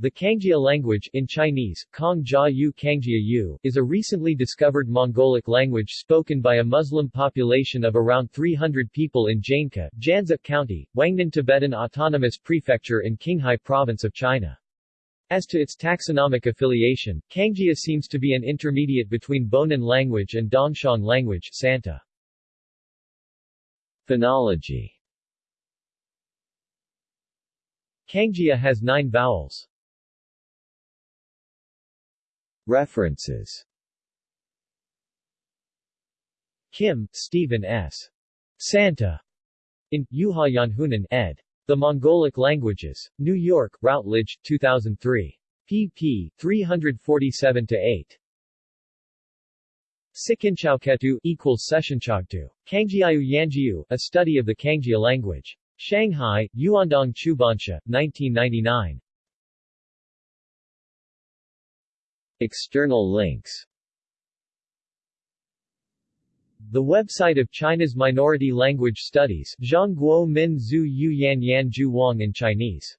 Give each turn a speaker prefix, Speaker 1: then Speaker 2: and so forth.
Speaker 1: The Kangjia language in Chinese, Yu Kangjia Yu, is a recently discovered Mongolic language spoken by a Muslim population of around 300 people in Jainka, Jianzha County, Huangnan Tibetan Autonomous Prefecture in Qinghai Province of China. As to its taxonomic affiliation, Kangjia seems to be an intermediate between Bonan language and Dongxiang language Santa. Phonology Kangjia has nine vowels. References Kim, Stephen S. Santa. In, Juha Janhunen, ed. The Mongolic Languages. New York, Routledge, 2003. pp. 347-8. Sikinchauketu equals Sessionchagtu. Kangjiayu Yanjiu, a study of the Kangjia language. Shanghai, Yuandong Chubanshe, 1999. External links. The website of China's Minority Language Studies Zhongguo Min Zhu Yu Yan Yan Ju Wang in Chinese